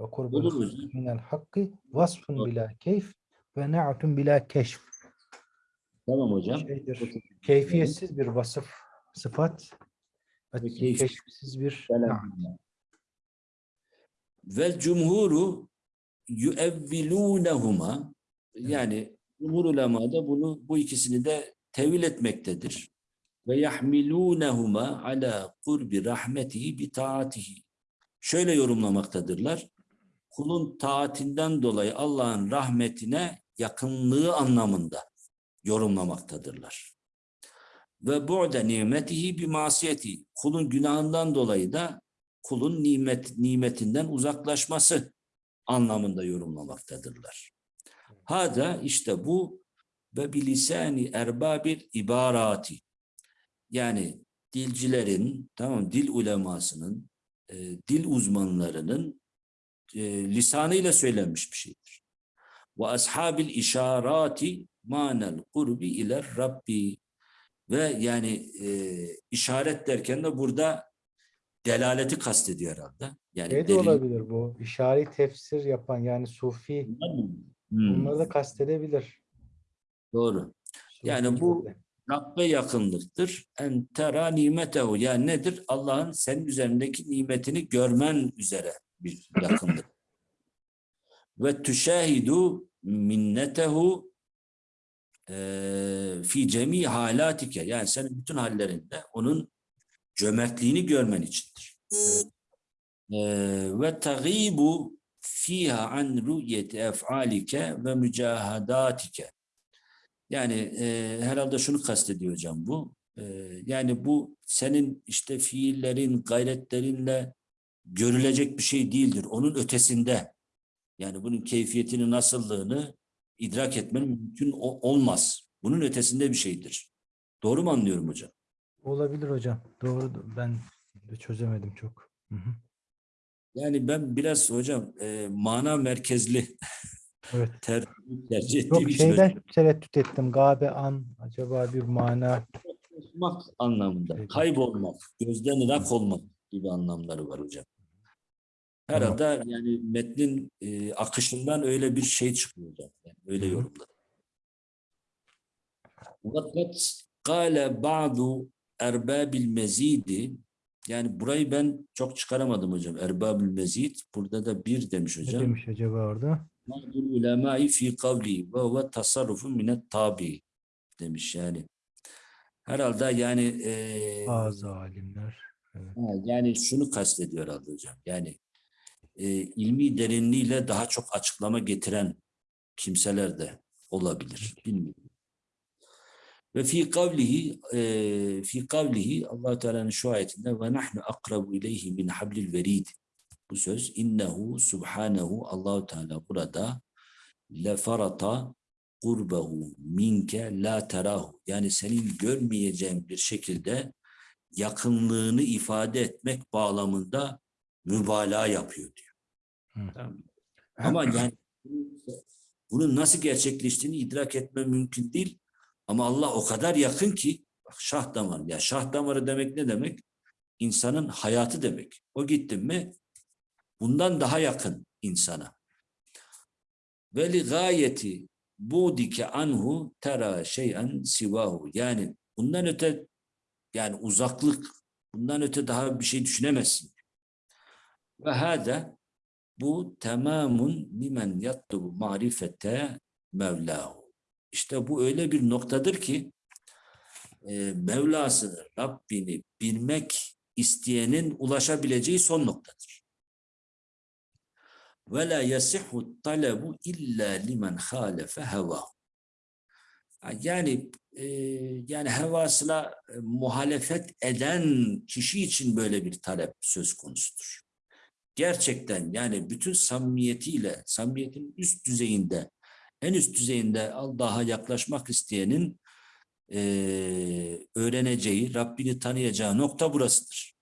ve kurbel Olur hocam. minel hakkı vasfun Doğru. bila keyf ve na'tun bila keşf. Tamam hocam. şeydir. Keyfiyetsiz bir vasıf, sıfat ve keşifsiz bir naat. Vel cumhuru yuevvilûnehuma yani cumhur ulema da bunu bu ikisini de tevil etmektedir. Ve yahmilûnehuma ala kurbi rahmetihi bi taatihi. Şöyle yorumlamaktadırlar. Kulun taatinden dolayı Allah'ın rahmetine yakınlığı anlamında yorumlamaktadırlar. Ve bu'de nimetihi bi masiyeti. Kulun günahından dolayı da kulun nimet nimetinden uzaklaşması anlamında yorumlamaktadırlar. Hada işte bu ve bilisani erbabil ibarati. Yani dilcilerin, tamam dil ulemasının, e, dil uzmanlarının e, lisanıyla söylenmiş bir şeydir. Ve ashabil işarati manel kurbi ile Rabbi ve yani e, işaret derken de burada delaleti kastediyor herhalde. Yani Şey de delil- olabilir bu. İşari tefsir yapan yani sufi Hmm, bunları da kastedebilir. doğru. Yani Sufi bu- de. Rabbe yakınlıktır. En tera nimetehu. Yani nedir? Allah'ın senin üzerindeki nimetini görmen üzere bir yakınlık. Ve tüşahidu minnetehu fi cemi halatike. Yani senin bütün hallerinde onun cömertliğini görmen içindir. Eee, Ve tagibu fiha an ru'yeti ef'alike ve mücahadatike. Yani e, herhalde şunu kastediyor hocam bu. E, yani bu senin işte fiillerin, gayretlerinle görülecek bir şey değildir. Onun ötesinde. Yani bunun keyfiyetini, nasıllığını idrak etmen mümkün olmaz. Bunun ötesinde bir şeydir. Doğru mu anlıyorum hocam? Olabilir hocam. Doğru. Ben de çözemedim çok. Hı hı. Yani ben biraz hocam e, mana merkezli Evet. ter, tercih ettiğim Yok için hocam. şeyden tereddüt ettim. Gabe an acaba bir mana Kaybolmak anlamında. Peki. Kaybolmak, gözden ırak olmak gibi anlamları var hocam. Tamam. Herhalde yani metnin e, akışından öyle bir şey çıkıyor hocam. Yani öyle yorumladım. Fakat kâle ba'du erbabil mezidi yani burayı ben çok çıkaramadım hocam. Erbabil mezid burada da bir demiş ne hocam. demiş acaba orada? Ba'dul ulemâi fi kavli ve huve tasarrufu minet tabi demiş yani. Herhalde yani e, Bazı alimler. Evet. Ha, yani şunu kastediyor herhalde hocam. Yani e, ilmi derinliğiyle daha çok açıklama getiren kimseler de olabilir. Bilmiyorum. Ve fi kavlihi e, fi kavlihi Allah Teala'nın şu ayetinde ve nahnu akrabu ileyhi min hablil verid. Bu söz innehu subhanehu Allahu Teala burada lefarata kurbehu minke la terahu. Yani senin görmeyeceğin bir şekilde yakınlığını ifade etmek bağlamında mübalağa yapıyor diyor. Hı. Tamam? Ama yani bunun nasıl gerçekleştiğini idrak etme mümkün değil. Ama Allah o kadar yakın ki bak şah damarı. Ya şah damarı demek ne demek? İnsanın hayatı demek. O gitti mi bundan daha yakın insana. Ve li gayeti budike anhu tera şeyen sivahu. Yani bundan öte yani uzaklık bundan öte daha bir şey düşünemezsin. Ve hâde bu tamamun limen yatlubu marifete mevlahu. İşte bu öyle bir noktadır ki e, Mevlasını, Rabbini bilmek isteyenin ulaşabileceği son noktadır. Ve la yasihhu talebu illa limen halefe. Yani e, yani hevasına e, muhalefet eden kişi için böyle bir talep söz konusudur. Gerçekten yani bütün samimiyetiyle, samimiyetin üst düzeyinde, en üst düzeyinde Allah'a yaklaşmak isteyenin e, öğreneceği, Rabbini tanıyacağı nokta burasıdır.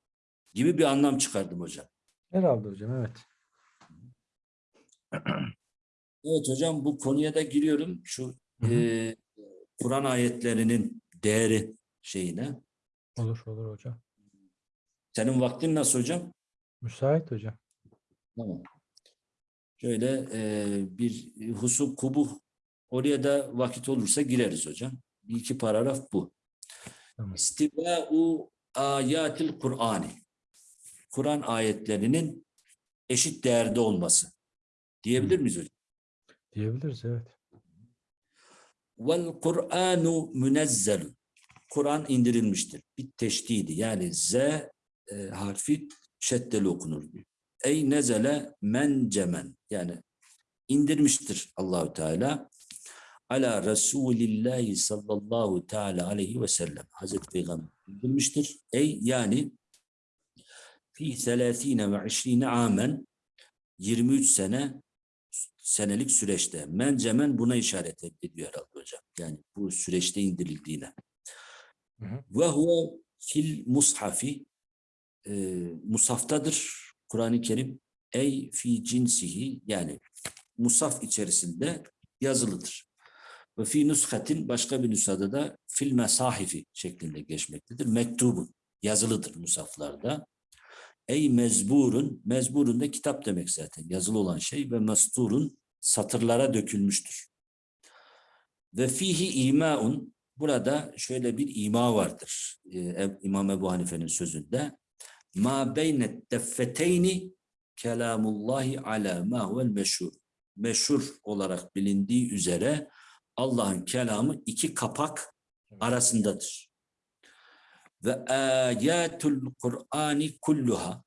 Gibi bir anlam çıkardım hocam. Herhalde hocam evet. Evet hocam bu konuya da giriyorum. Şu e, Kur'an ayetlerinin değeri şeyine. Olur olur hocam. Senin vaktin nasıl hocam? Müsait hocam. Tamam. Şöyle e, bir husu kubuh oraya da vakit olursa gireriz hocam. bir iki paragraf bu. Tamam. İstibâ'u ayatil Kur'ani. Kur'an ayetlerinin eşit değerde olması. Diyebilir miyiz hocam? Diyebiliriz evet. Vel Kur'anu münezzelun. Kur'an indirilmiştir. Bir teşdidi yani z e, harfi şeddeli okunur diyor. Ey nezele mencemen yani indirmiştir Allahü Teala ala Resulillahi sallallahu teala aleyhi ve sellem. Hazreti Peygamber indirmiştir. Ey yani fi 30 ve 20 amen 23 sene senelik süreçte. Mencemen buna işaret ediyor herhalde hocam. Yani bu süreçte indirildiğine. Ve huve fil mushafi e, musaftadır Kur'an-ı Kerim. Ey fi cinsihi yani musaf içerisinde yazılıdır. Ve fi nushatin başka bir nüshada da fil mesahifi şeklinde geçmektedir. Mektubun yazılıdır musaflarda. Ey mezburun, mezburun da kitap demek zaten yazılı olan şey ve mesturun satırlara dökülmüştür. Ve fihi imaun burada şöyle bir ima vardır. Ee, İmam Ebu Hanife'nin sözünde. Ma beynet deffeteyni kelamullahi ala ma huvel meşhur. Meşhur olarak bilindiği üzere Allah'ın kelamı iki kapak arasındadır. Ve ayatul Kur'ani kulluha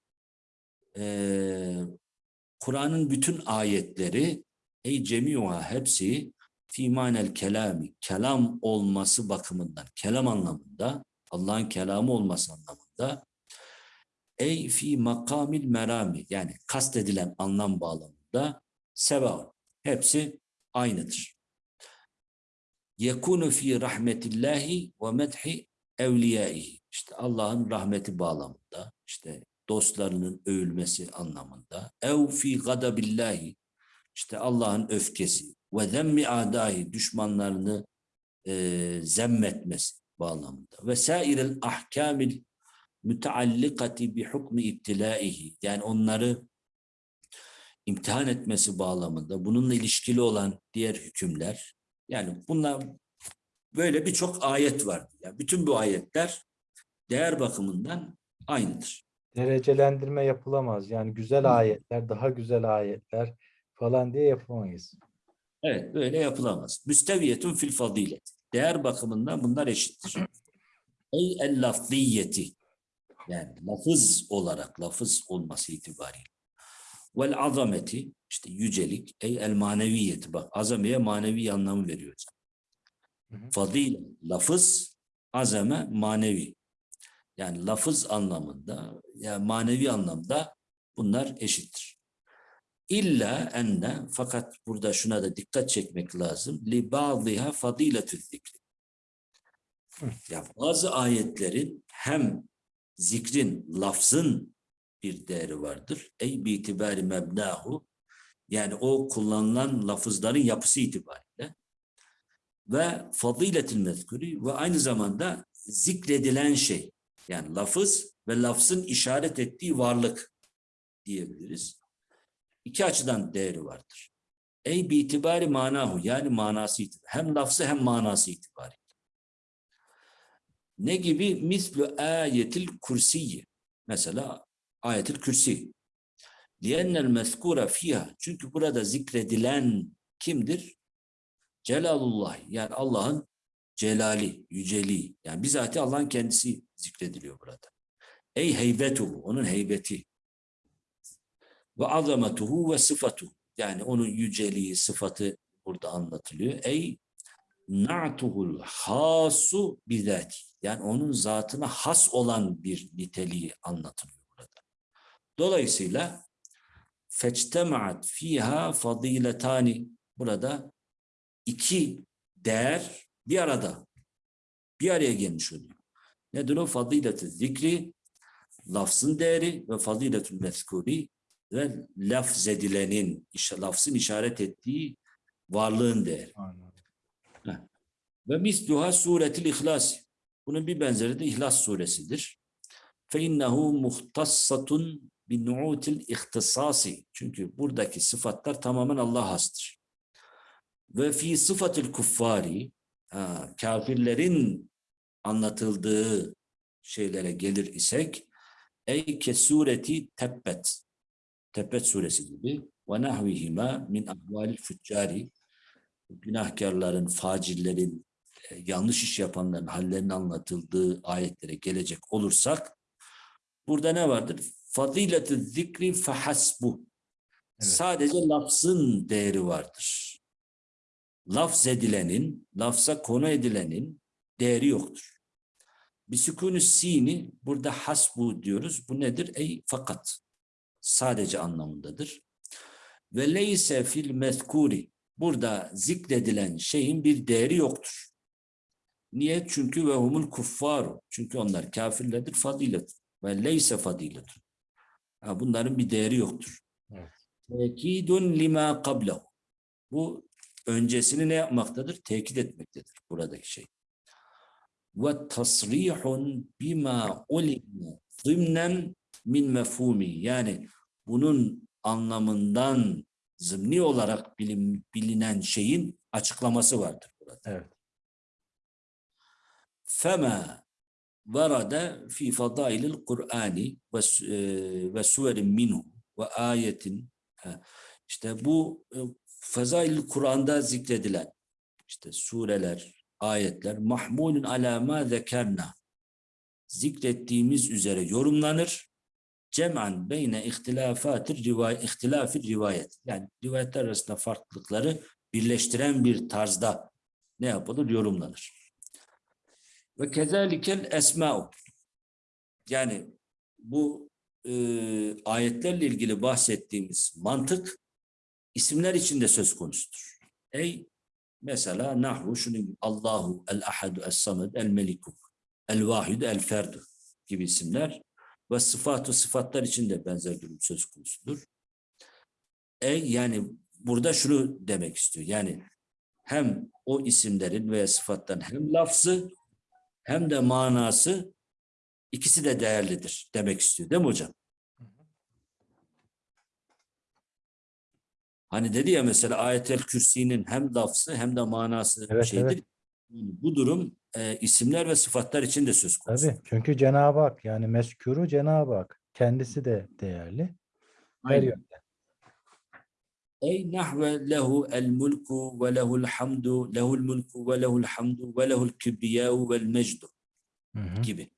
Ee, Kur'an'ın bütün ayetleri ey cemiuha hepsi fi manel kelami kelam olması bakımından kelam anlamında Allah'ın kelamı olması anlamında ey fi makamil merami yani kastedilen anlam bağlamında sevaun hepsi aynıdır. Yekunu fi rahmetillahi ve medhi evliyaihi işte Allah'ın rahmeti bağlamında işte dostlarının övülmesi anlamında. Ev fi gadabillahi işte Allah'ın öfkesi ve zemmi adahi düşmanlarını e, zemmetmesi bağlamında. Ve sairel ahkamil müteallikati bi hukmi ibtilaihi yani onları imtihan etmesi bağlamında bununla ilişkili olan diğer hükümler yani bunlar böyle birçok ayet var. Yani bütün bu ayetler değer bakımından aynıdır. Derecelendirme yapılamaz. Yani güzel ayetler, daha güzel ayetler falan diye yapamayız. Evet böyle yapılamaz. Müsteviyetun fil fazilet. Değer bakımından bunlar eşittir. Ey el lafziyeti. Yani lafız olarak lafız olması itibariyle. Vel azameti işte yücelik. Ey el maneviyeti. Bak azameye manevi anlamı veriyor. Hı hı. Fadil lafız azame manevi. Yani lafız anlamında yani manevi anlamda bunlar eşittir. İlla enne fakat burada şuna da dikkat çekmek lazım. Li ba'diha fadiletü zikri. Ya bazı ayetlerin hem zikrin, lafzın bir değeri vardır. Ey bi itibari mebnahu yani o kullanılan lafızların yapısı itibariyle ve fadiletil mezkuri ve aynı zamanda zikredilen şey yani lafız ve lafzın işaret ettiği varlık diyebiliriz. İki açıdan değeri vardır. Ey bi itibari manahu yani manası itibari. Hem lafzı hem manası itibari. Ne gibi? Mislu ayetil kursiyi. Mesela ayetil kürsi. Liyennel mezkura fiha. Çünkü burada zikredilen kimdir? Celalullah. Yani Allah'ın celali, yüceliği. Yani bizatihi Allah'ın kendisi zikrediliyor burada. Ey heybetuhu. Onun heybeti. Ve azametuhu ve sıfatuhu. Yani onun yüceliği, sıfatı burada anlatılıyor. Ey na'tuhul hasu bizati. Yani onun zatına has olan bir niteliği anlatılıyor burada. Dolayısıyla feçtemaat fiha fadiletani. Burada iki değer bir arada. Bir araya gelmiş oluyor. Nedir o? Fazilet-i zikri, lafzın değeri ve fazilet-ü mezkuri ve lafz edilenin, işte lafzın işaret ettiği varlığın değeri. Anladım. Ve misluha suretil ihlas. Bunun bir benzeri de İhlas suresidir. Muhtassatun bi nu'util ihtisasi. Çünkü buradaki sıfatlar tamamen Allah hastır. Ve fi sıfatil kuffari kafirlerin anlatıldığı şeylere gelir isek ey ke sureti tebbet Tebbet suresi gibi ve nahvihima min ahvalil füccari günahkarların, facillerin, yanlış iş yapanların hallerinin anlatıldığı ayetlere gelecek olursak burada ne vardır? Faziletü zikri fehasbu. Evet. Sadece lafzın değeri vardır. Lafz edilenin, lafza konu edilenin değeri yoktur. Bisükûnü sini burada hasbu diyoruz. Bu nedir? Ey fakat. Sadece anlamındadır. Ve leyse fil mezkuri. Burada zikredilen şeyin bir değeri yoktur. Niye? Çünkü ve humul kuffaru. Çünkü onlar kafirlerdir fadilet. Ve leyse fadilet. Bunların bir değeri yoktur. Tekidun lima qablahu. Bu öncesini ne yapmaktadır? Tekit etmektedir buradaki şey. Ve tasrihun bima ulime zımnen min mefhumi. Yani bunun anlamından zımni olarak bilim, bilinen şeyin açıklaması vardır burada. Evet. Fema varada fi fadailil Kur'ani ve ve suverin minhu ve ayetin işte bu e, fazail Kur'an'da zikredilen işte sureler, ayetler mahmulun ala ma zekerna zikrettiğimiz üzere yorumlanır. Cem'an beyne ihtilafatir rivayet, ihtilafir rivayet. Yani rivayetler arasında farklılıkları birleştiren bir tarzda ne yapılır? Yorumlanır. Ve kezalikel esma'u. Yani bu e, ayetlerle ilgili bahsettiğimiz mantık isimler içinde söz konusudur. Ey mesela nahvu şunun Allahu el ahadu es samed el meliku el vahidu el ferdu gibi isimler ve sıfatı sıfatlar içinde benzer durum söz konusudur. Ey yani burada şunu demek istiyor. Yani hem o isimlerin veya sıfatların hem lafzı hem de manası ikisi de değerlidir demek istiyor değil mi hocam? Hani dedi ya mesela ayetel kürsinin hem lafzı hem de manası Evet, şeydir. evet. Yani Bu durum e, isimler ve sıfatlar için de söz konusu. Tabii. Çünkü Cenab-ı Hak yani meskuru Cenab-ı Hak. Kendisi de değerli. Her Aynen. yönden. Ey nahve lehu el mulku ve lehul hamdu lehul mulku ve lehul hamdu ve lehul kibriyau vel mecdu gibi.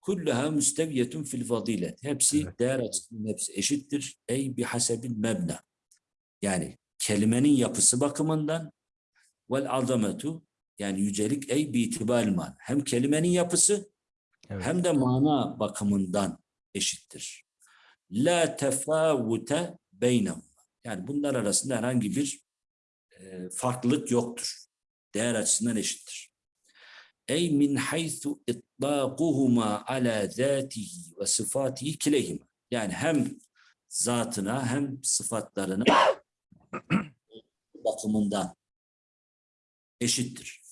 Kulluha müsteviyetun fil fazilet. Hepsi Evet. değer açısından hepsi eşittir. Ey bihasebil mebna. Yani kelimenin yapısı bakımından vel azametu yani yücelik ey bi itibaril man. Hem kelimenin yapısı Evet. hem de mana bakımından eşittir. La tefavute beynehum. Yani bunlar arasında herhangi bir e, farklılık yoktur. Değer açısından eşittir. Ey min haythu itlâquhuma ala zâtihi ve sıfâtihi kileyhima. Yani hem zatına hem sıfatlarına bakımından eşittir.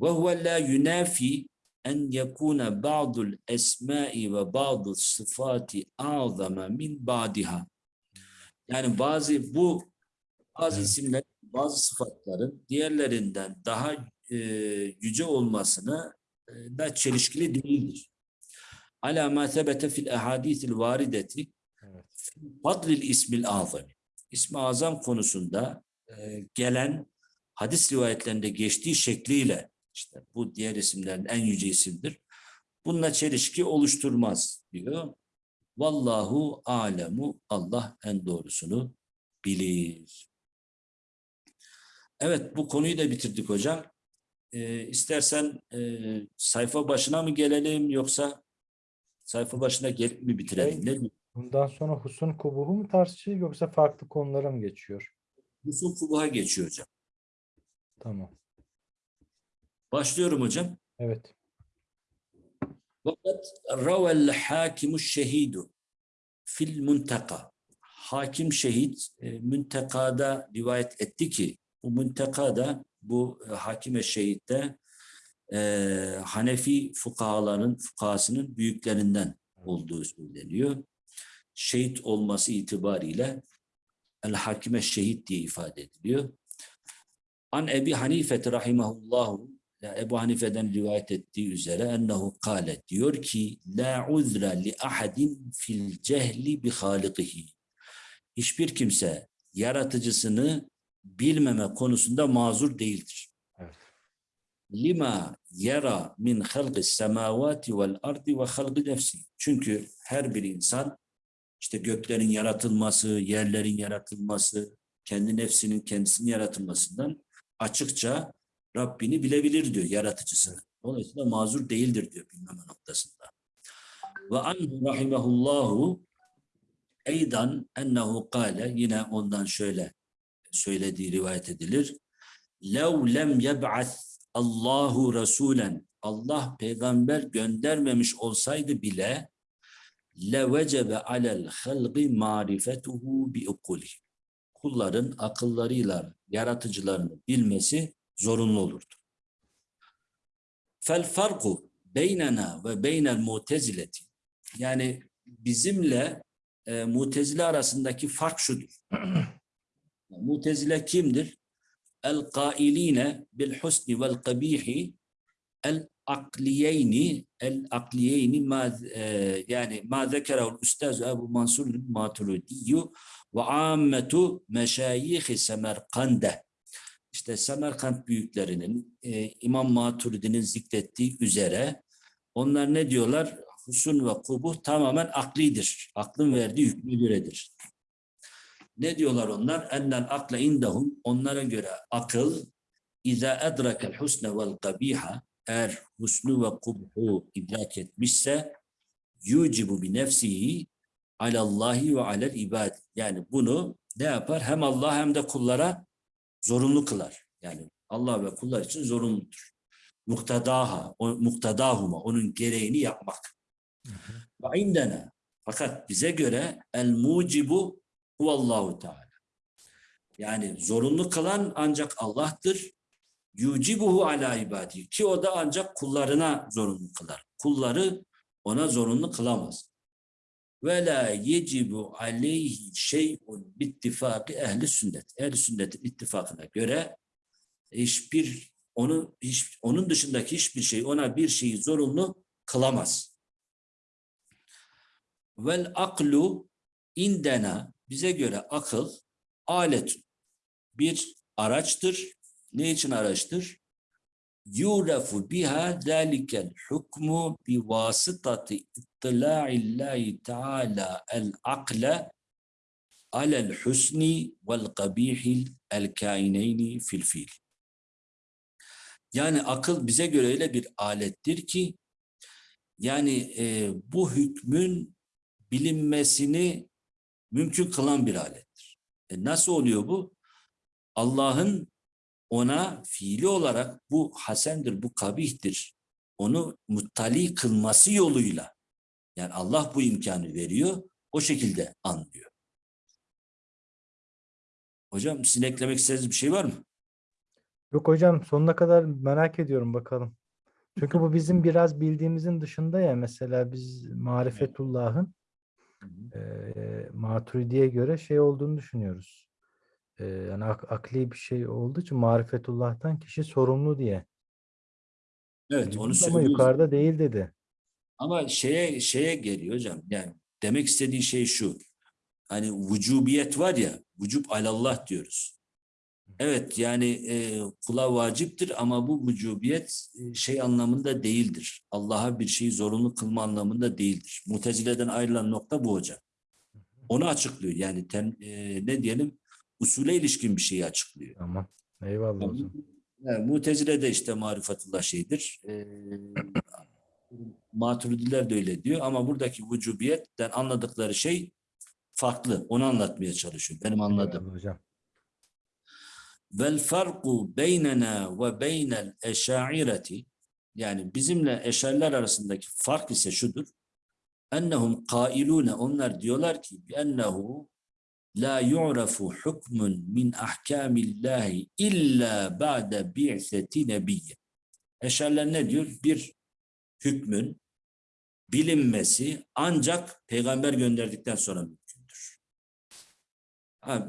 Ve huve la yunafi en yekuna ba'dul esma'i ve ba'dul sıfati a'zama min ba'diha. Yani bazı bu bazı Evet. isimler, bazı sıfatların diğerlerinden daha e, yüce olmasına e, da çelişkili değildir. Ala ma sebete fil ahadisil varideti fadlil ismil azam. İsmi azam konusunda e, gelen hadis rivayetlerinde geçtiği şekliyle işte bu diğer isimlerin en yüce isimdir. Bununla çelişki oluşturmaz diyor. Vallahu alemu Allah en doğrusunu bilir. Evet bu konuyu da bitirdik hocam. Ee, istersen e, sayfa başına mı gelelim yoksa sayfa başına gelip mi bitirelim? Şey- Ne? Bundan sonra husun kubuhu mu tartışılır yoksa farklı konulara mı geçiyor? Yusuf Kubuha geçiyor hocam. Tamam. Başlıyorum hocam. Evet. Fakat ravel hakimu şehidu fil muntaka. Hakim şehit e, müntekada rivayet etti ki bu müntekada bu e, hakime şehitte e, Hanefi fukahaların fukahasının büyüklerinden olduğu söyleniyor. Şehit olması itibariyle el hakime şehit diye ifade ediliyor. An Ebi Hanife rahimahullahu Ebu Hanife'den rivayet ettiği üzere ennehu kâle diyor ki la uzra li ahadin fil cehli bi halikihi. Hiçbir kimse yaratıcısını bilmeme konusunda mazur değildir. Evet. Lima yara min halqis semavati vel ardi ve halqi nefsi. Çünkü her bir insan işte göklerin yaratılması, yerlerin yaratılması, kendi nefsinin kendisinin yaratılmasından açıkça Rabbini bilebilir diyor yaratıcısını. Dolayısıyla mazur değildir diyor bilmeme noktasında. Ve anhu rahimehullahu eydan ennehu kâle yine ondan şöyle söylediği rivayet edilir. Lev lem yeb'ath Allahu Resulen Allah peygamber göndermemiş olsaydı bile levecebe alel halqi marifetuhu bi ukuli. Kulların akıllarıyla yaratıcılarını bilmesi zorunlu olurdu. Fel farku beynena ve beynel mutezileti yani bizimle e, mutezile arasındaki fark şudur. mutezile kimdir? El kailine bil husni vel kabihi el akliyeyni el akliyeyni ma e, yani ma zekerehu üstaz Ebu Mansur Maturidi ve ammetu meşayih Semerkande işte Semerkant büyüklerinin e, İmam Maturidi'nin zikrettiği üzere onlar ne diyorlar? Husun ve kubuh tamamen aklidir. Aklın verdiği hükmü göredir. Ne diyorlar onlar? Ennel akle indahum onlara göre akıl İza edrakel husne vel kabiha eğer husnu ve kubhu idrak etmişse yucibu bi nefsihi alallahi ve alel ibad. Yani bunu ne yapar? Hem Allah hem de kullara zorunlu kılar. Yani Allah ve kullar için zorunludur. Muktadaha, o, muktadahuma, onun gereğini yapmak. Ve indena. Fakat bize göre el mucibu huvallahu teala. Yani zorunlu kılan ancak Allah'tır. Yucibuhu ala ibadi. Ki o da ancak kullarına zorunlu kılar. Kulları ona zorunlu kılamaz. Ve la yecibu aleyhi şey'un bittifakı ehli sünnet. Ehli sünnetin ittifakına göre hiçbir onu hiç, onun dışındaki hiçbir şey ona bir şeyi zorunlu kılamaz. Vel aklu indena bize göre akıl alet bir araçtır. Ne için araçtır? Yurefu biha zalikel hukmu bi vasıtati ittila'illahi teala el akle alel husni vel kabihil el kaineyni fil fil. Yani akıl bize göre öyle bir alettir ki yani e, bu hükmün bilinmesini mümkün kılan bir alettir. E nasıl oluyor bu? Allah'ın ona fiili olarak bu hasendir, bu kabihtir. Onu muttali kılması yoluyla yani Allah bu imkanı veriyor, o şekilde anlıyor. Hocam sizin eklemek istediğiniz bir şey var mı? Yok hocam sonuna kadar merak ediyorum bakalım. Çünkü bu bizim biraz bildiğimizin dışında ya mesela biz marifetullah'ın e, Maturidi'ye göre şey olduğunu düşünüyoruz. E, yani ak- akli bir şey olduğu için marifetullah'tan kişi sorumlu diye. Evet, onu biliyoruz Ama söylüyoruz. yukarıda değil dedi. Ama şeye şeye geliyor hocam. Yani demek istediği şey şu. Hani vücubiyet var ya, vücub alallah diyoruz. Evet yani e, kula vaciptir ama bu vücubiyet e, şey anlamında değildir. Allah'a bir şeyi zorunlu kılma anlamında değildir. Mutezile'den ayrılan nokta bu hocam. Onu açıklıyor. Yani tem, e, ne diyelim usule ilişkin bir şeyi açıklıyor. Tamam. Eyvallah hocam. Yani Mutezile de işte marifetullah şeydir. E, Maturidiler de öyle diyor ama buradaki vücubiyetten anladıkları şey farklı. Onu anlatmaya çalışıyor. Benim anladığım. Eyvallah hocam. Vel farku beynena ve beynel eşaireti yani bizimle eşariler arasındaki fark ise şudur. Ennehum kailune onlar diyorlar ki ennehu la yu'rafu hukmun min ahkamillahi illa ba'de bi'seti nebiyye. Eşariler ne diyor? Bir hükmün bilinmesi ancak peygamber gönderdikten sonra mümkündür.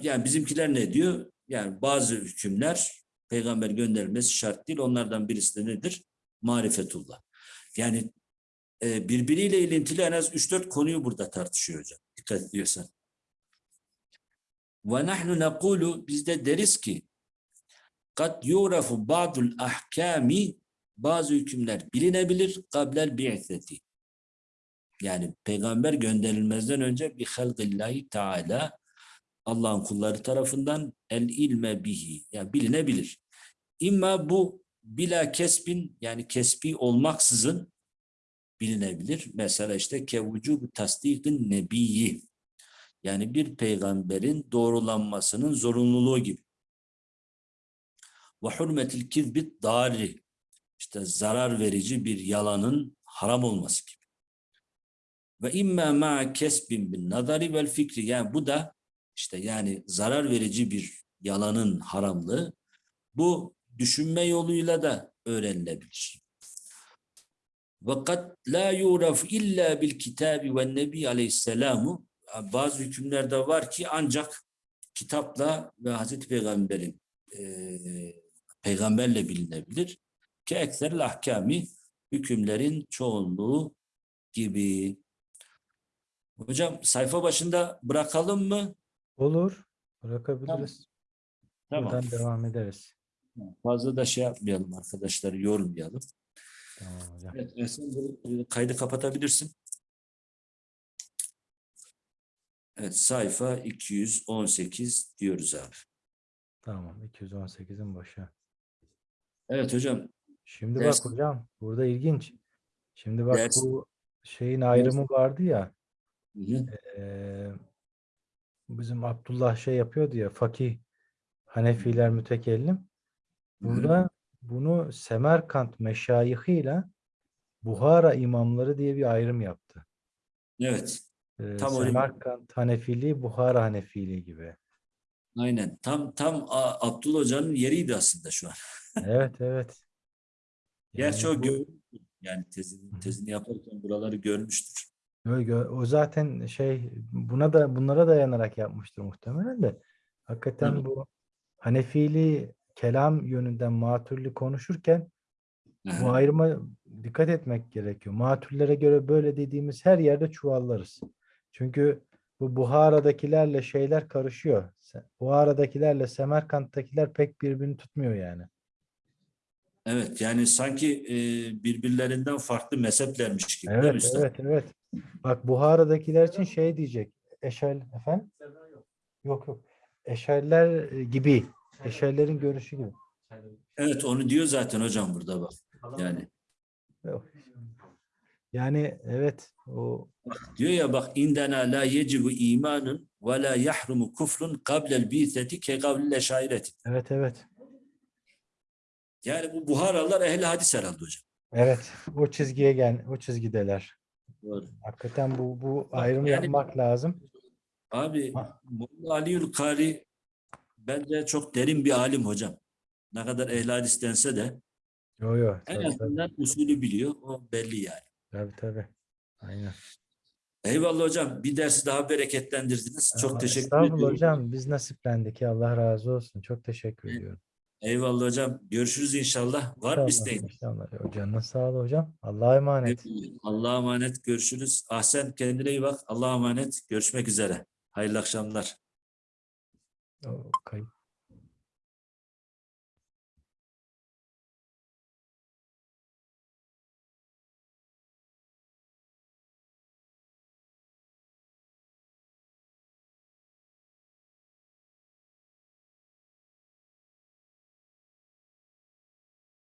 Yani bizimkiler ne diyor? Yani bazı hükümler peygamber gönderilmesi şart değil. Onlardan birisi de nedir? Marifetullah. Yani e, birbiriyle ilintili en az 3-4 konuyu burada tartışıyor hocam. Dikkat ediyorsan. Ve nahnu nekulu biz de deriz ki kad yurafu ba'dul ahkami bazı hükümler bilinebilir kablel bi'seti. Yani peygamber gönderilmezden önce bir halqillahi teala Allah'ın kulları tarafından el ilme bihi yani bilinebilir. İmma bu bila kesbin yani kesbi olmaksızın bilinebilir. Mesela işte kevucu tasdikin nebiyyi yani bir peygamberin doğrulanmasının zorunluluğu gibi. Ve hurmetil kizbit dari işte zarar verici bir yalanın haram olması gibi. Ve imma ma kesbin bin nazari vel fikri yani bu da işte yani zarar verici bir yalanın haramlığı bu düşünme yoluyla da öğrenilebilir. Fakat la yuraf illa bil kitabi ve nebi aleyhisselamu bazı hükümlerde var ki ancak kitapla ve Hazreti Peygamber'in e, peygamberle bilinebilir. Ki ekser ahkami hükümlerin çoğunluğu gibi. Hocam sayfa başında bırakalım mı? Olur. Bırakabiliriz. Tamam. Buradan devam ederiz. Fazla da şey yapmayalım arkadaşları yormayalım. Tamam hocam. Evet, kaydı kapatabilirsin. Evet, sayfa 218 diyoruz abi. Tamam. 218'in başı. Evet hocam. Şimdi Ders- bak hocam burada ilginç. Şimdi bak Ders- bu şeyin ayrımı vardı ya. Hı hı. eee, bizim Abdullah şey yapıyordu ya fakih Hanefiler mütekellim. Hı hı. Burada bunu Semerkant meşayihiyle Buhara imamları diye bir ayrım yaptı. Evet, Eee, Tam. Semerkant Hanefiliği, Buhara Hanefiliği gibi. aynen. Tam tam Abdullah Hoca'nın yeriydi aslında şu an. Evet evet. Gerçi Yani o bu- yani Hı tezini, hı. tezini yaparken buraları görmüştür. Gö- gö- O zaten şey buna da bunlara dayanarak yapmıştır muhtemelen de. Hakikaten Tabii. bu Hanefili kelam yönünden matürlü konuşurken Hı bu hı. ayrıma dikkat etmek gerekiyor. Matürlere göre böyle dediğimiz her yerde çuvallarız. Çünkü bu Buhara'dakilerle şeyler karışıyor. Buhara'dakilerle Semerkant'takiler pek birbirini tutmuyor yani. Evet, yani sanki e, birbirlerinden farklı mezheplermiş gibi. değil mi Evet, evet, evet. Bak Buhara'dakiler için şey diyecek. Eşel efendim? Yok yok. Eşerler e, gibi. Eşerlerin görüşü gibi. Evet, onu diyor zaten hocam burada bak. Yani Yok. Yani evet o diyor ya bak indena la yecibu imanun ve la yahrumu kufrun qabla'l bi'seti ke kavlil eşaireti. evet evet. Yani bu Buharalılar ehli hadis herhalde hocam. Evet o çizgiye gel o çizgideler. Doğru. Hakikaten bu bu ayrımı yani- yapmak lazım. Abi Ha. Molla Aliül Kari bence çok derin bir alim hocam. Ne kadar ehli hadis dense de Yo yo en azından usulü biliyor. O belli yani. Tabii, tabii. Aynen. Eyvallah hocam. Bir dersi daha bereketlendirdiniz. Çok Aa, teşekkür ediyorum. hocam biz nasiplendik ya Allah razı olsun. Çok teşekkür Evet. ediyorum. Eyvallah hocam. Görüşürüz inşallah. Var mı isteğin? inşallah. Canına sağ ol hocam. Allah'a emanet. Allah'a emanet. Görüşürüz. Ahsen kendine iyi bak. Allah'a emanet. Görüşmek üzere. Hayırlı akşamlar. O kayıp.